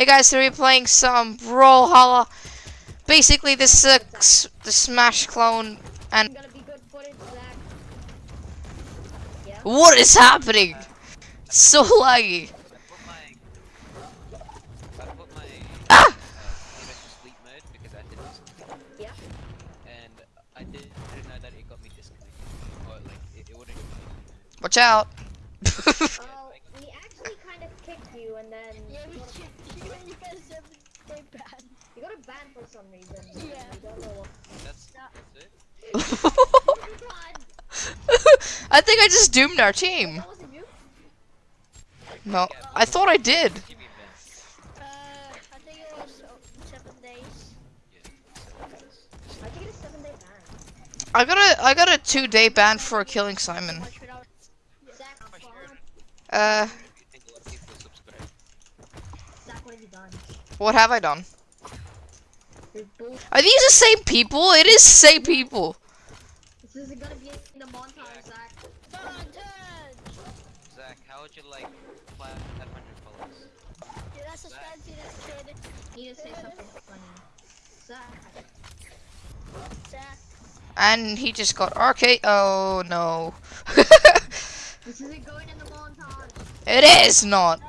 Hey guys, today we're playing some Brawlhalla. Basically, this is uh, the Smash clone, and gonna be good footage, Zach. what is happening? It's so laggy. I put my I put my Ah! uh, Phoenix to sleep mode because I did this Yeah. and I did, didn't know that it got me disconnected or like it, it wouldn't. Watch out. Oh, we actually kind of kicked you, and then Yeah, we you got- should. You you guys have they bad. you got a ban for some reason. Yeah. We don't know what. That's that's it. I think I just doomed our team. That wasn't you. No, I thought I did. Give me a ban. Uh, I think it was uh, seven days. I think it's seven day ban. I got a I got a two day ban for killing Simon. Watch without. Zach, Question. follow- Uh, You think a lot of people subscribe? Zach, what have you done? What have I done? You're these the same people? It is same people. This isn't gonna be in the montage, Zach. Montage. Zach, how would you like 500 followers? Yeah, that's a fancy that's kid. You need to say something funny. Zach. Zach. And he just got RK. Oh no. This isn't going in the montage. it is not.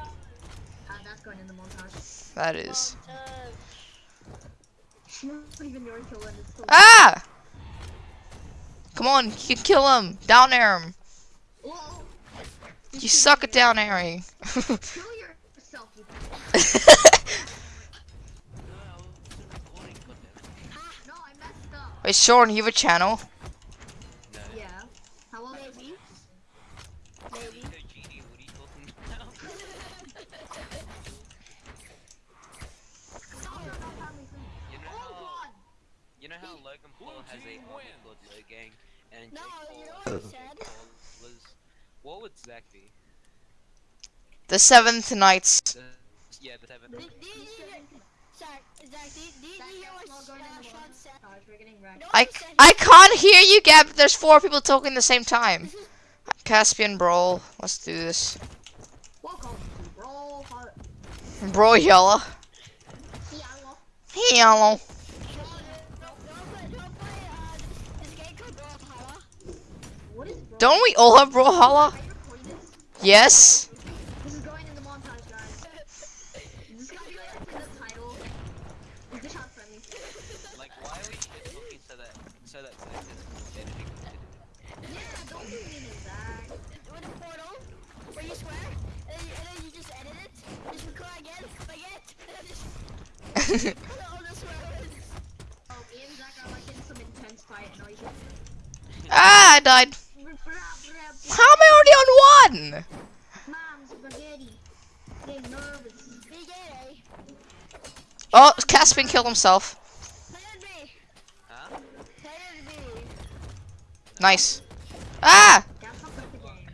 Ah, that's going in the montage. That is. Montage. It's not even your kill, and it's still. Ah! Come on, you can kill him. Down air him. You suck at down airing. Kill yourself. No, I wasn't recording, goddammit. No, I messed up. Wait, Sean, you have a channel? Yeah. How old is he? Maybe. Nico Genie, what are you talking about? No, no, no, family friend. You know Oh how god! you know how Logan Paul has a army called Logang and No, Jake you know what has he said? Was what would Zach be? The Seventh Knights. The, yeah, the seventh. Did, did you? Zach, Zach, did, did Zach, you hear what not going in uh, Sean said? montage. We're getting wrecked. No, I, he said he- I can't hear you, Gab. There's four people talking at the same time. Caspian Brawl. Let's do this. Welcome to Brawl Hut. Bro Yella. Yellow. Yellow. Sean, don't- don't play- don't play, uh, this game called Brawlhalla. What is Brawl? Don't we all have Brawlhalla? Yes. Ah, I died. How am I already on one? Mom, spaghetti. Getting nervous. Be gay, Oh, Caspian killed himself. Huh? Nice. Ah! That's not good the game.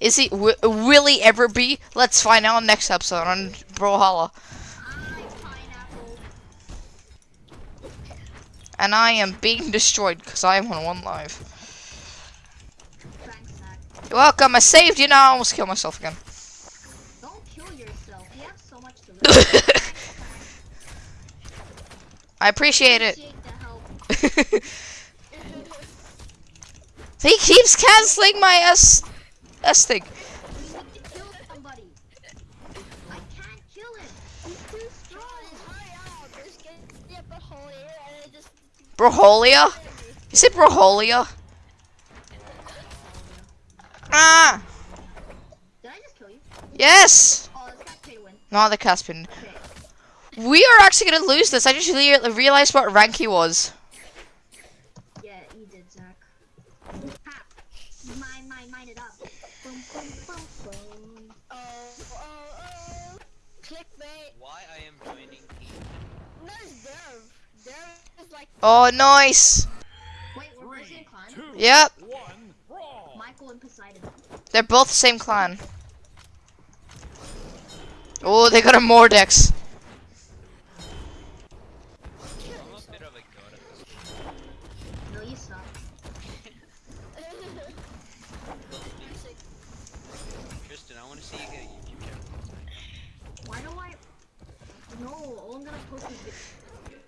Is he? Will he ever be? Let's find out next episode on Brawlhalla. And I am being destroyed because I am on one live. You're welcome. I saved you. Now I almost killed myself again. Don't kill yourself. You have so much to. I appreciate it. Appreciate the help. he keeps canceling my S S thing. We need to kill somebody. I can't kill him. He's too Sean, strong. just hurry up, just get, get a hole here, and then just Brawlhalla? Is it Brawlhalla? Ah! Did I just kill you? Yes! Oh, this guy's pay to win. Not the Caspian. Okay. We are actually gonna lose this. I just re- realized what rank he was. Yeah, you did, Zach. Ha! Mine, mine, mine it up. Boom, boom, boom, boom. Oh, oh, oh. Clickbait. Why I am joining team? No, it's Derv. Derv is like. Oh, nice. Wait, we're both same clan? Yep, One brawl. Michael and Poseidon. They're both the same clan. Oh, they got a Mordex. I'm a bit of a god at this. No, you suck. Tristan, I want to see you get a YouTube channel. Why do I No, all I'm gonna post is video.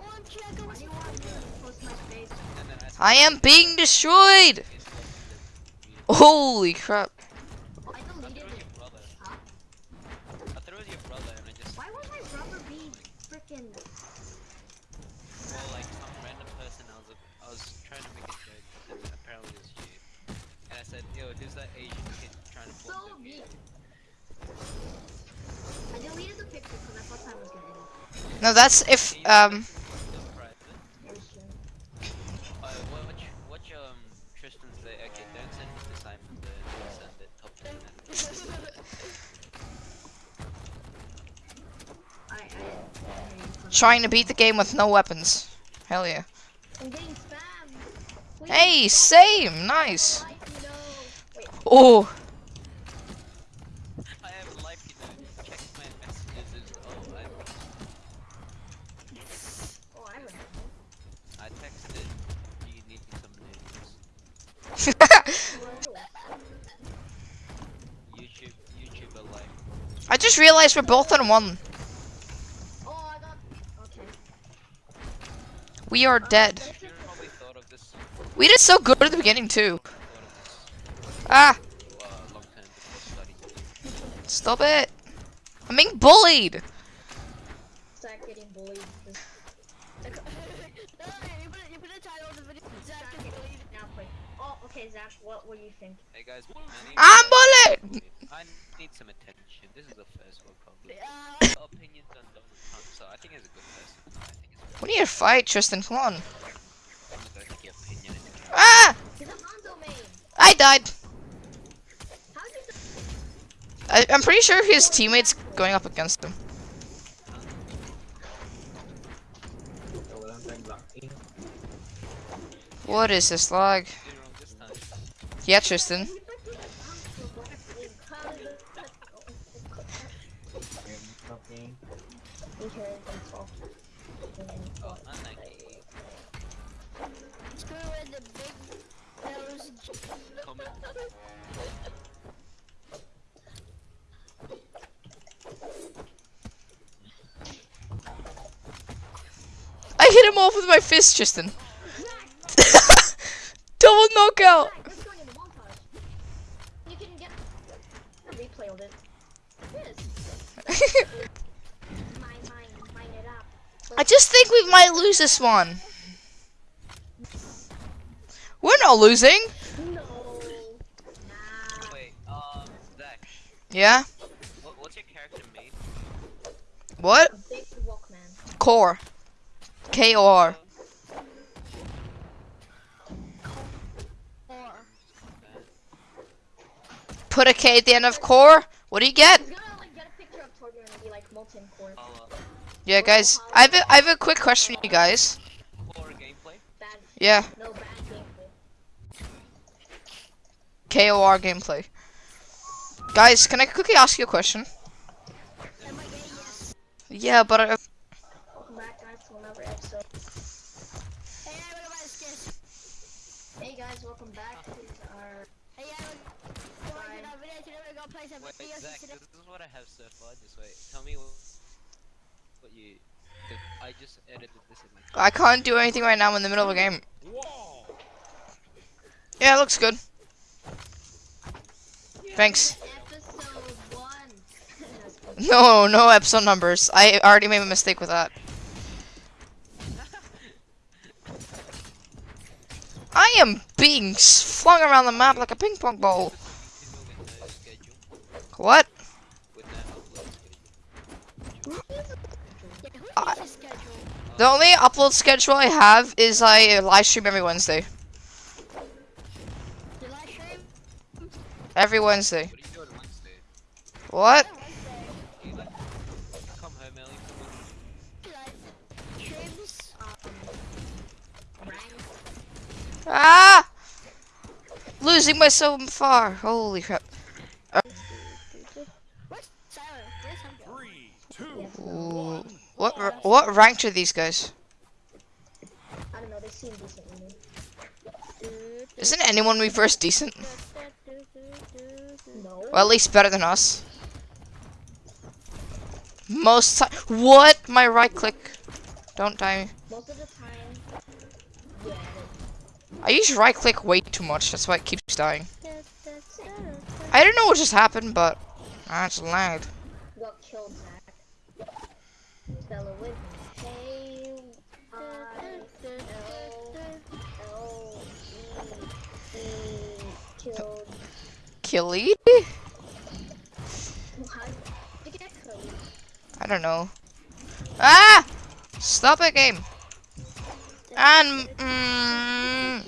OMG, I go Why do you want me to post my face? And then I I am being destroyed! Holy crap. I I deleted it was it. your brother. Huh? I thought it was your brother, and I just Why would my brother be freaking? well, like some random person. I was I was trying to make a joke, but apparently it was you. And I said, "Yo, who's that Asian kid trying to So form the mean. I deleted the picture because I thought I was gonna. No, that's if, um, trying to beat the game with no weapons. Hell yeah. I'm getting Hey, same! Nice! like me, no. Wait, Oh, I just realized we're both on my messages, and, oh, I'm, oh, I remember. I texted, do you need some news? YouTube, YouTuber life. I just realized we're both on one. Oh, I got. Okay. We are dead. You should've probably thought of this, We did so good at the beginning too. thought of this, Ah, long term before studying. stop it. I'm being bullied. Zach getting bullied. This- no, you put, it, you put a title of the video. Zach Zach is getting bullied. bullied. Now play. Oh, okay, Zach. What What do you think? Hey guys, I need, I'm bullied. I need some attention. This is the first world problem. Opinions on Donald Trump, so I think he's a good person. I think he's We need to fight, Tristan. Come on. I'm gonna take opinion into account. Ah, He's a Mondo main. I died. How did you? I, I'm pretty sure his teammates going up against him. What is this lag? Did it wrong this time. Yeah, Tristan. You freaking How did it- Okay, it's off. Oh, unlucky. screw with the big nose. Comment. I hit him off with my fist, Tristan. Double knockout. Zach, let's go into the montage. You can get replay of it. Yes. Mine, mine, mine it up. I just think we might lose this one. We're not losing. No. Nah. Wait, um, Zach, Yeah. what, what's your character made? What? Walkman. Core. K O R. Put a K at the end of core. What do you get? He's gonna like get a picture of Torbjorn and be like molten core. I'll, uh, Yeah, guys. I have a, I have a quick question for you guys. core gameplay? Yeah. No bad gameplay. K O R gameplay. Guys, can I quickly ask you a question? am I gay? Yes. Yeah, but I, Welcome back, guys, to another episode. Hey, I wanna buy the skins. Hey guys, welcome back to our. Hey, I wanna go into that video today. We're gonna play some Wait, Zach, this is what I have so far. Just wait. Tell me what, what you. Did. I just edited this in my. I can't do anything right now. I'm in the middle of a game. Yeah, it looks good. Thanks. Episode one. No, no episode numbers. I already made a mistake with that. I am being flung around the map like a ping pong ball. With no schedule. What? With no upload schedule. Yeah, who I- needs a schedule? The only upload schedule I have is I live stream every Wednesday. The live stream? Every Wednesday. What are you doing Wednesday? What? Yeah, Wednesday. Do you like come home early from work? Like, streams? Rank. Ah! Losing myself so far. Holy crap. Where's Tyler? Where's him go? Three, two, Yes, Ooh. What what ranked are these guys? I don't know, they seem decent. Isn't anyone we first decent? No. Well, at least better than us. Most time. What? My right click. Don't die. Most of the time, yeah. I use right click way too much. That's why it keeps dying. I don't know what just happened, but ah, I just lagged. Got killed. With me. E killed. Killy? I don't know. Ah! Stop it, game. And mm,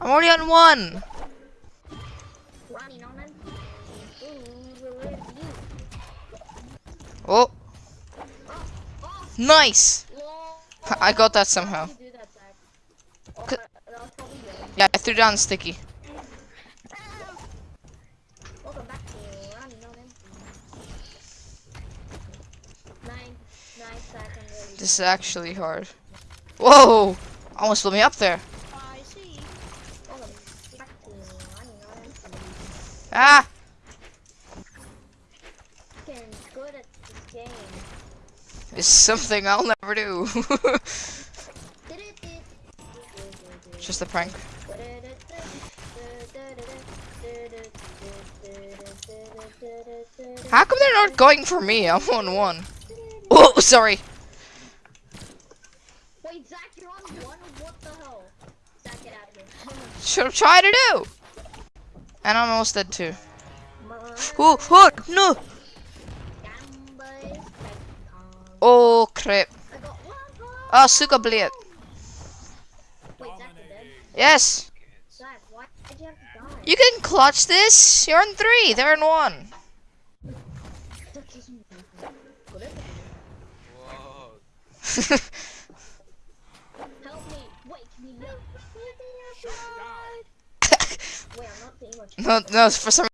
I'm already on one. Oh, nice. I got that somehow. Yeah, I threw down sticky. This is actually hard. Whoa! Almost blew me up there. Ah! Fucking good at this game. It's something I'll never do. Just a prank. How come they're not going for me? I'm on one. Oh, sorry. Wait, Zach, you're on one? What the hell? Zach, get out of here. Should have tried to do. And I'm almost dead too. Oh, oh, no. Oh, crap. Oh, Suka Blade. Yes. You can clutch this. You're in three. They're in one. No, no, for some